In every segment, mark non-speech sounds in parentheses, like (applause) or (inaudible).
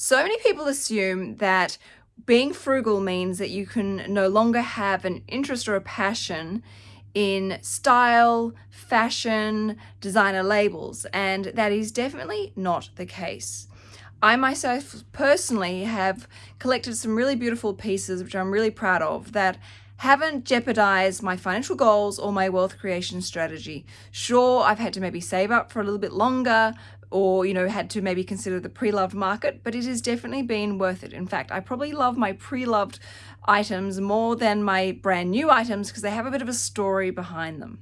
So many people assume that being frugal means that you can no longer have an interest or a passion in style, fashion, designer labels, and that is definitely not the case. I myself personally have collected some really beautiful pieces, which I'm really proud of, that haven't jeopardized my financial goals or my wealth creation strategy. Sure, I've had to maybe save up for a little bit longer, or you know had to maybe consider the pre-loved market but it has definitely been worth it in fact I probably love my pre-loved items more than my brand new items because they have a bit of a story behind them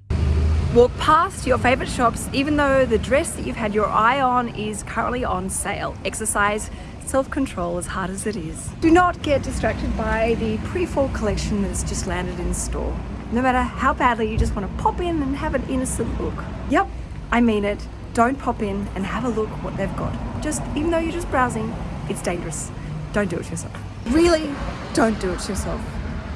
Walk past your favorite shops even though the dress that you've had your eye on is currently on sale. Exercise self-control as hard as it is. Do not get distracted by the pre-fall collection that's just landed in store. No matter how badly you just want to pop in and have an innocent look. Yep, I mean it don't pop in and have a look what they've got. Just, even though you're just browsing, it's dangerous. Don't do it yourself. Really, don't do it yourself.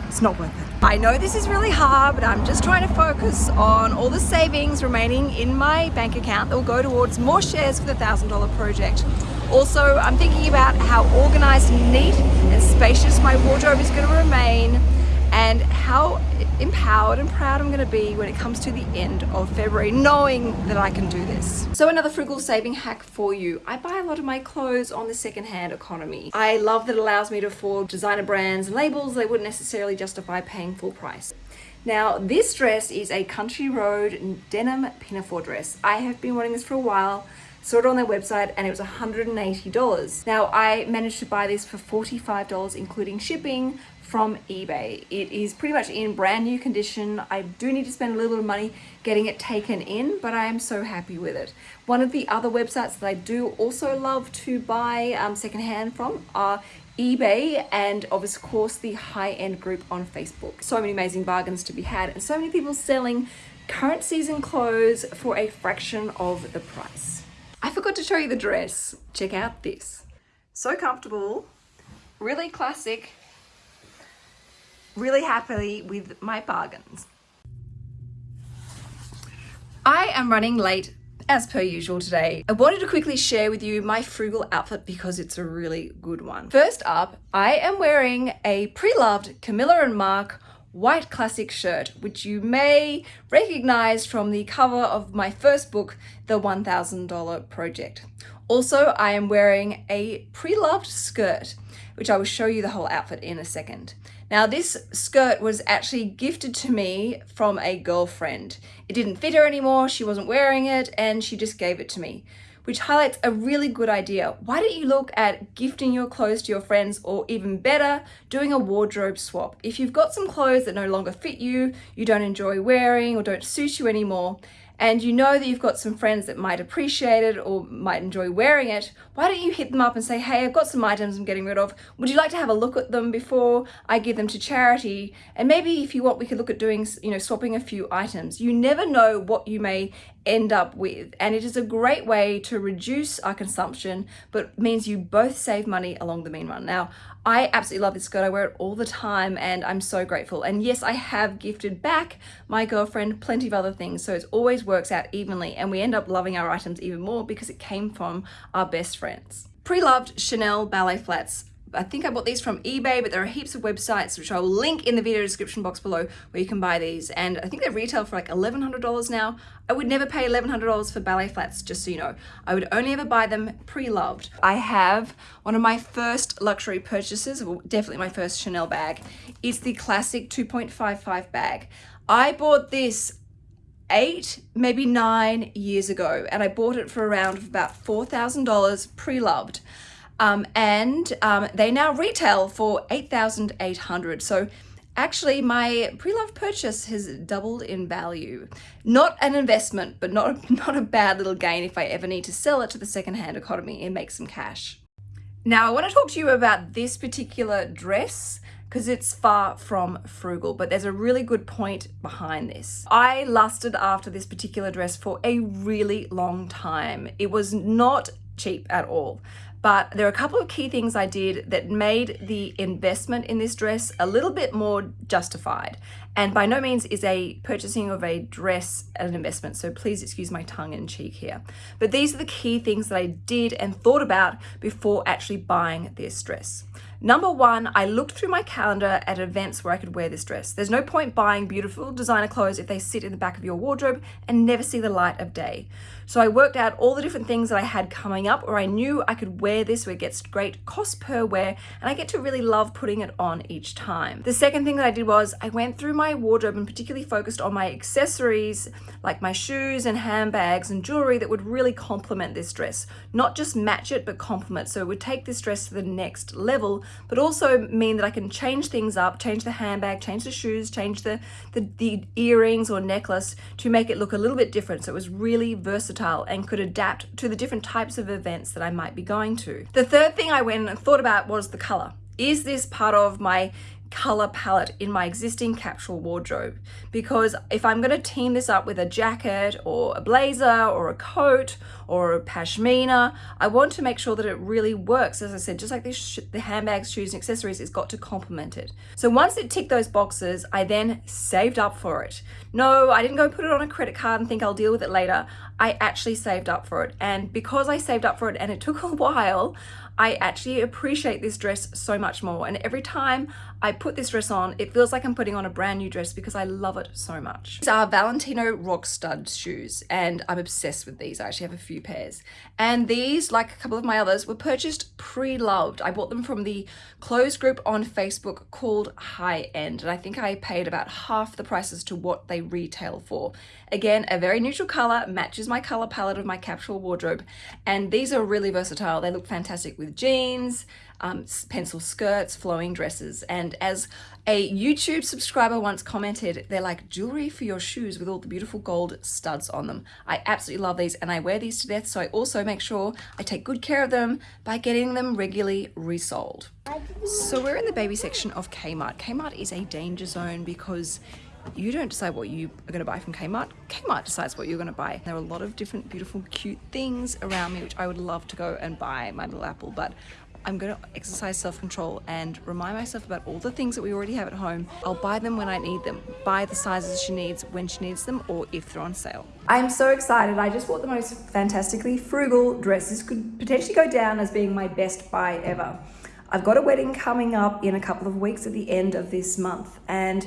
It's not worth it. I know this is really hard, but I'm just trying to focus on all the savings remaining in my bank account that will go towards more shares for the $1,000 project. Also, I'm thinking about how organized neat and spacious my wardrobe is going to remain and how empowered and proud I'm going to be when it comes to the end of February knowing that I can do this. So another frugal saving hack for you. I buy a lot of my clothes on the secondhand economy. I love that it allows me to afford designer brands and labels they wouldn't necessarily justify paying full price. Now this dress is a Country Road denim pinafore dress. I have been wanting this for a while saw it on their website and it was $180. Now I managed to buy this for $45 including shipping from eBay. It is pretty much in brand new condition. I do need to spend a little bit of money getting it taken in, but I am so happy with it. One of the other websites that I do also love to buy um, secondhand from are eBay and of course the high-end group on Facebook. So many amazing bargains to be had and so many people selling current season clothes for a fraction of the price. I forgot to show you the dress. Check out this. So comfortable, really classic, really happily with my bargains. I am running late as per usual today. I wanted to quickly share with you my frugal outfit because it's a really good one. First up, I am wearing a pre-loved Camilla and Marc white classic shirt, which you may recognize from the cover of my first book, The $1,000 Project. Also, I am wearing a pre-loved skirt, which I will show you the whole outfit in a second. Now this skirt was actually gifted to me from a girlfriend. It didn't fit her anymore, she wasn't wearing it, and she just gave it to me which highlights a really good idea. Why don't you look at gifting your clothes to your friends or even better, doing a wardrobe swap. If you've got some clothes that no longer fit you, you don't enjoy wearing or don't suit you anymore, and you know that you've got some friends that might appreciate it or might enjoy wearing it, why don't you hit them up and say, hey, I've got some items I'm getting rid of. Would you like to have a look at them before I give them to charity? And maybe if you want, we could look at doing, you know, swapping a few items. You never know what you may end up with. And it is a great way to reduce our consumption, but means you both save money along the mean run. Now, I absolutely love this skirt. I wear it all the time and I'm so grateful. And yes, I have gifted back my girlfriend plenty of other things. So it always works out evenly and we end up loving our items even more because it came from our best friends. Pre-loved Chanel ballet flats I think I bought these from eBay, but there are heaps of websites which I will link in the video description box below where you can buy these. And I think they retail for like $1,100 now. I would never pay $1,100 for ballet flats, just so you know. I would only ever buy them pre-loved. I have one of my first luxury purchases, well, definitely my first Chanel bag. It's the classic 2.55 bag. I bought this eight, maybe nine years ago, and I bought it for around about $4,000 pre-loved um, and um, they now retail for 8,800. So actually my pre-loved purchase has doubled in value. Not an investment, but not, (laughs) not a bad little gain if I ever need to sell it to the secondhand economy and make some cash. Now I want to talk to you about this particular dress because it's far from frugal, but there's a really good point behind this. I lusted after this particular dress for a really long time. It was not cheap at all but there are a couple of key things I did that made the investment in this dress a little bit more justified. And by no means is a purchasing of a dress an investment, so please excuse my tongue in cheek here. But these are the key things that I did and thought about before actually buying this dress. Number one, I looked through my calendar at events where I could wear this dress. There's no point buying beautiful designer clothes if they sit in the back of your wardrobe and never see the light of day. So I worked out all the different things that I had coming up or I knew I could wear this where it gets great cost per wear and I get to really love putting it on each time. The second thing that I did was I went through my wardrobe and particularly focused on my accessories like my shoes and handbags and jewelry that would really complement this dress. Not just match it but complement so it would take this dress to the next level but also mean that I can change things up, change the handbag, change the shoes, change the, the, the earrings or necklace to make it look a little bit different. So it was really versatile and could adapt to the different types of events that I might be going to. The third thing I went and thought about was the color. Is this part of my color palette in my existing capsule wardrobe. Because if I'm going to team this up with a jacket or a blazer or a coat or a pashmina I want to make sure that it really works. As I said just like this the handbags shoes and accessories it's got to complement it. So once it ticked those boxes I then saved up for it. No I didn't go put it on a credit card and think I'll deal with it later I actually saved up for it and because I saved up for it and it took (laughs) a while I actually appreciate this dress so much more. And every time I put this dress on, it feels like I'm putting on a brand new dress because I love it so much. These are Valentino rock stud shoes and I'm obsessed with these. I actually have a few pairs. And these, like a couple of my others, were purchased pre-loved. I bought them from the closed group on Facebook called High End. And I think I paid about half the prices to what they retail for. Again, a very neutral color, matches my color palette of my capsule wardrobe. And these are really versatile. They look fantastic with jeans, um, pencil skirts, flowing dresses. And as a YouTube subscriber once commented, they're like jewelry for your shoes with all the beautiful gold studs on them. I absolutely love these and I wear these to death. So I also make sure I take good care of them by getting them regularly resoled. So we're in the baby section of Kmart. Kmart is a danger zone because you don't decide what you are going to buy from Kmart. Kmart decides what you're going to buy. There are a lot of different beautiful cute things around me which I would love to go and buy my little apple but I'm going to exercise self-control and remind myself about all the things that we already have at home. I'll buy them when I need them, buy the sizes she needs when she needs them or if they're on sale. I'm so excited. I just bought the most fantastically frugal dress. This could potentially go down as being my best buy ever. I've got a wedding coming up in a couple of weeks at the end of this month and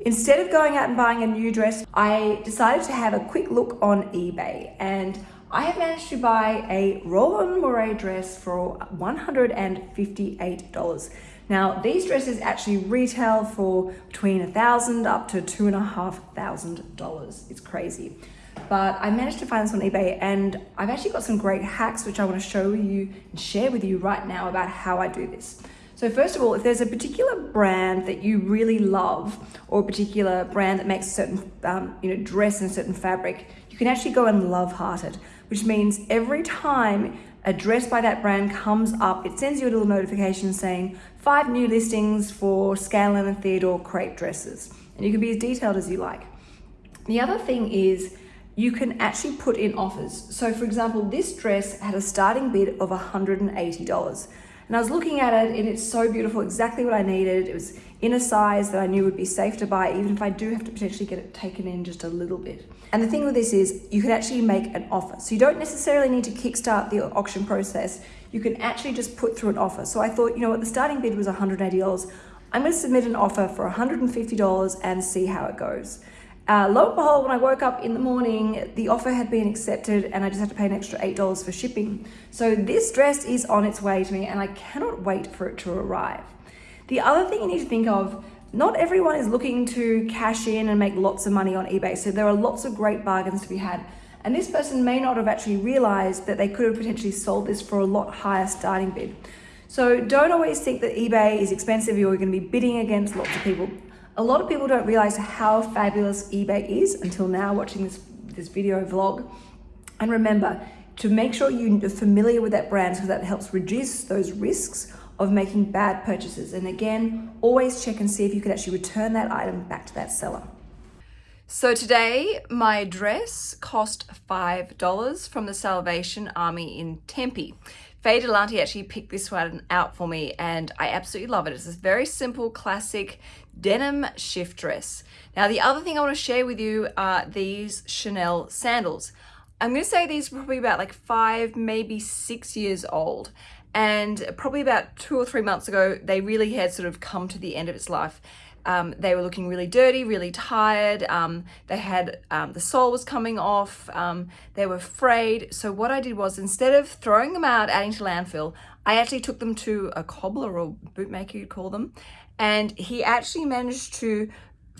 instead of going out and buying a new dress, I decided to have a quick look on eBay and I have managed to buy a Roland Mouret dress for $158. Now, these dresses actually retail for between a thousand up to two and a half thousand dollars. It's crazy. But I managed to find this on eBay and I've actually got some great hacks which I want to show you and share with you right now about how I do this. So first of all, if there's a particular brand that you really love or a particular brand that makes a certain um, you know, dress and certain fabric, you can actually go and love heart it which means every time a dress by that brand comes up, it sends you a little notification saying five new listings for Scanlan and Theodore crepe dresses. And you can be as detailed as you like. The other thing is you can actually put in offers. So for example, this dress had a starting bid of $180. And I was looking at it and it's so beautiful, exactly what I needed. It was in a size that I knew would be safe to buy, even if I do have to potentially get it taken in just a little bit. And the thing with this is you can actually make an offer. So you don't necessarily need to kickstart the auction process. You can actually just put through an offer. So I thought, you know what, the starting bid was $180. I'm gonna submit an offer for $150 and see how it goes. Uh, lo and behold, when I woke up in the morning, the offer had been accepted and I just had to pay an extra $8 for shipping. So this dress is on its way to me and I cannot wait for it to arrive. The other thing you need to think of, not everyone is looking to cash in and make lots of money on eBay. So there are lots of great bargains to be had. And this person may not have actually realized that they could have potentially sold this for a lot higher starting bid. So don't always think that eBay is expensive. You're going to be bidding against lots of people. A lot of people don't realize how fabulous eBay is until now watching this, this video vlog. And remember to make sure you're familiar with that brand so that helps reduce those risks of making bad purchases. And again, always check and see if you could actually return that item back to that seller. So today my dress cost $5 from the Salvation Army in Tempe. Faye Delante actually picked this one out for me and I absolutely love it. It's this very simple classic denim shift dress. Now the other thing I want to share with you are these Chanel sandals. I'm going to say these are probably about like five, maybe six years old. And probably about two or three months ago, they really had sort of come to the end of its life. Um, they were looking really dirty, really tired. Um, they had, um, the sole was coming off. Um, they were frayed. So what I did was instead of throwing them out, adding to landfill, I actually took them to a cobbler or bootmaker, you'd call them. And he actually managed to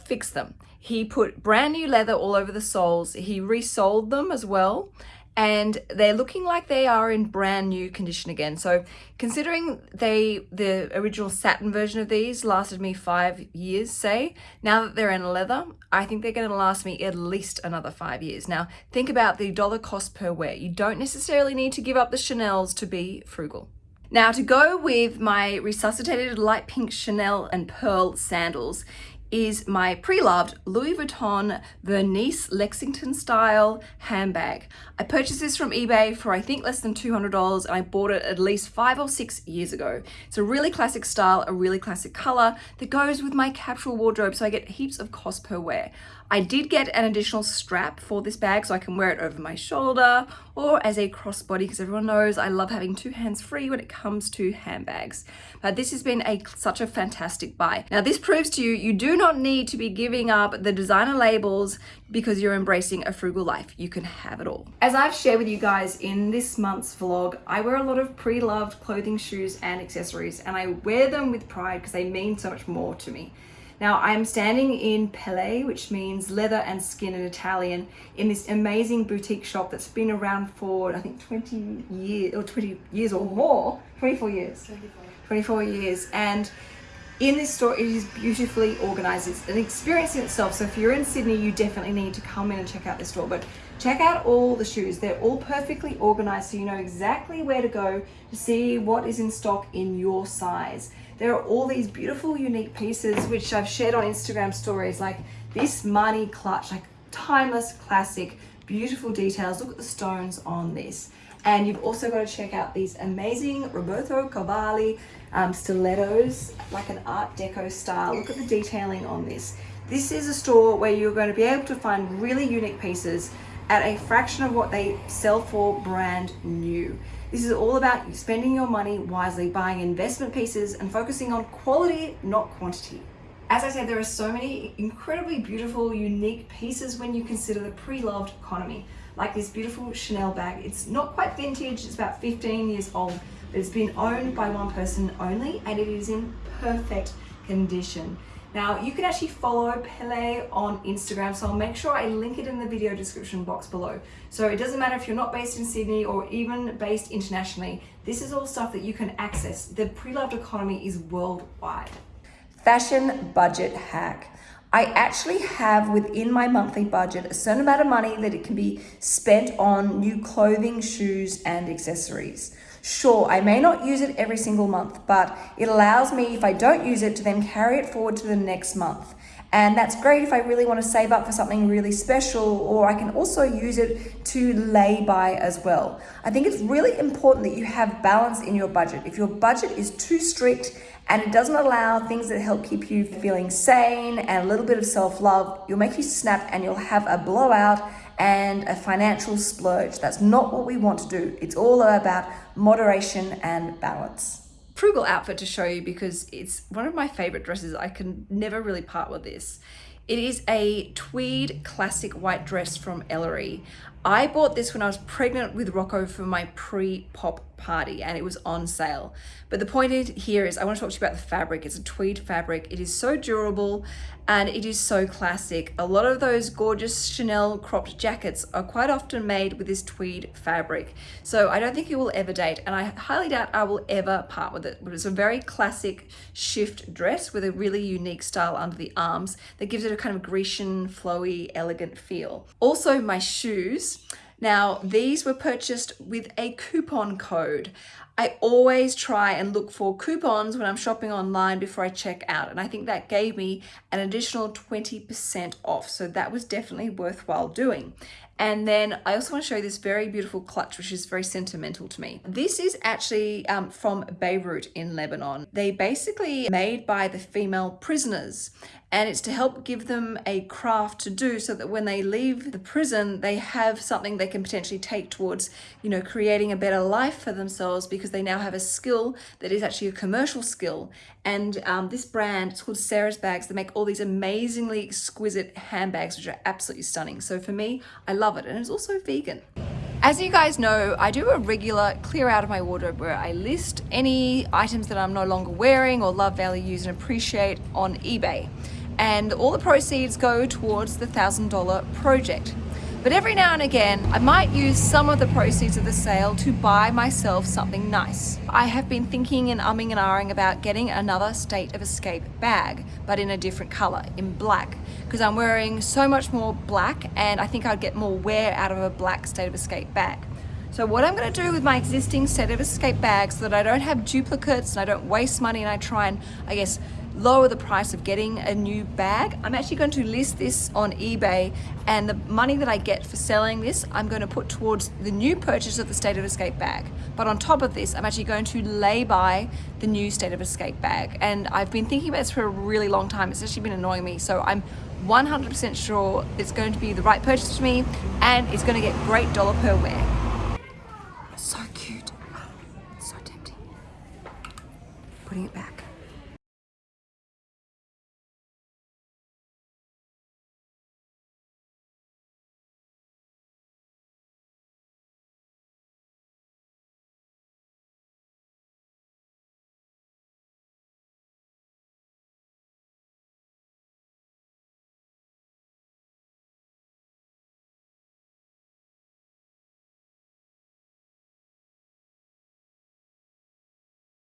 fix them. He put brand new leather all over the soles. He resoled them as well and they're looking like they are in brand new condition again. So considering they the original satin version of these lasted me five years, say, now that they're in leather, I think they're going to last me at least another five years. Now, think about the dollar cost per wear. You don't necessarily need to give up the Chanels to be frugal. Now to go with my resuscitated light pink Chanel and pearl sandals is my pre-loved Louis Vuitton Vernice Lexington style handbag. I purchased this from eBay for I think less than $200 and I bought it at least five or six years ago. It's a really classic style, a really classic color that goes with my capsule wardrobe so I get heaps of cost per wear. I did get an additional strap for this bag so I can wear it over my shoulder or as a crossbody because everyone knows I love having two hands free when it comes to handbags. But this has been a such a fantastic buy. Now this proves to you you do not need to be giving up the designer labels because you're embracing a frugal life. You can have it all. As I've shared with you guys in this month's vlog, I wear a lot of pre-loved clothing, shoes and accessories and I wear them with pride because they mean so much more to me. Now I'm standing in Pelle, which means leather and skin in Italian, in this amazing boutique shop that's been around for I think 20 years or 20 years or more, 24 years. 24, 24 years. And in this store, it is beautifully organized. It's an experience in itself. So if you're in Sydney, you definitely need to come in and check out this store. But check out all the shoes. They're all perfectly organized so you know exactly where to go to see what is in stock in your size. There are all these beautiful, unique pieces, which I've shared on Instagram stories, like this Marni clutch, like timeless, classic, beautiful details. Look at the stones on this. And you've also got to check out these amazing Roberto Cavalli um, stilettos, like an Art Deco style. Look at the detailing on this. This is a store where you're going to be able to find really unique pieces at a fraction of what they sell for brand new. This is all about spending your money wisely, buying investment pieces and focusing on quality, not quantity. As I said, there are so many incredibly beautiful, unique pieces when you consider the pre-loved economy, like this beautiful Chanel bag. It's not quite vintage, it's about 15 years old, but it's been owned by one person only and it is in perfect condition. Now you can actually follow Pelle on Instagram, so I'll make sure I link it in the video description box below. So it doesn't matter if you're not based in Sydney or even based internationally, this is all stuff that you can access. The pre-loved economy is worldwide. Fashion budget hack. I actually have within my monthly budget a certain amount of money that it can be spent on new clothing, shoes, and accessories. Sure, I may not use it every single month, but it allows me, if I don't use it, to then carry it forward to the next month. And that's great if I really want to save up for something really special, or I can also use it to lay by as well. I think it's really important that you have balance in your budget. If your budget is too strict and it doesn't allow things that help keep you feeling sane and a little bit of self-love, you'll make you snap and you'll have a blowout and a financial splurge. That's not what we want to do. It's all about moderation and balance. Frugal outfit to show you because it's one of my favorite dresses. I can never really part with this. It is a tweed classic white dress from Ellery. I bought this when I was pregnant with Rocco for my pre-pop party and it was on sale. But the point here is I want to talk to you about the fabric. It's a tweed fabric. It is so durable and it is so classic. A lot of those gorgeous Chanel cropped jackets are quite often made with this tweed fabric. So I don't think it will ever date and I highly doubt I will ever part with it. But it's a very classic shift dress with a really unique style under the arms that gives it a kind of Grecian, flowy, elegant feel. Also my shoes Now, these were purchased with a coupon code. I always try and look for coupons when I'm shopping online before I check out. And I think that gave me an additional 20% off. So that was definitely worthwhile doing. And then I also want to show you this very beautiful clutch, which is very sentimental to me. This is actually um, from Beirut in Lebanon. They basically made by the female prisoners and it's to help give them a craft to do so that when they leave the prison they have something they can potentially take towards you know creating a better life for themselves because they now have a skill that is actually a commercial skill and um, this brand it's called Sarah's Bags they make all these amazingly exquisite handbags which are absolutely stunning so for me I love it and it's also vegan as you guys know, I do a regular clear out of my wardrobe where I list any items that I'm no longer wearing or love, value, use and appreciate on eBay and all the proceeds go towards the $1,000 project. But every now and again, I might use some of the proceeds of the sale to buy myself something nice. I have been thinking and umming and ahhing about getting another State of Escape bag, but in a different color, in black, because I'm wearing so much more black and I think I'd get more wear out of a black State of Escape bag. So what I'm going to do with my existing State of Escape bags so that I don't have duplicates and I don't waste money and I try and, I guess, lower the price of getting a new bag. I'm actually going to list this on eBay and the money that I get for selling this, I'm going to put towards the new purchase of the State of Escape bag. But on top of this, I'm actually going to lay by the new State of Escape bag. And I've been thinking about this for a really long time. It's actually been annoying me. So I'm 100% sure it's going to be the right purchase for me and it's going to get great dollar per wear. So cute. So tempting. Putting it back.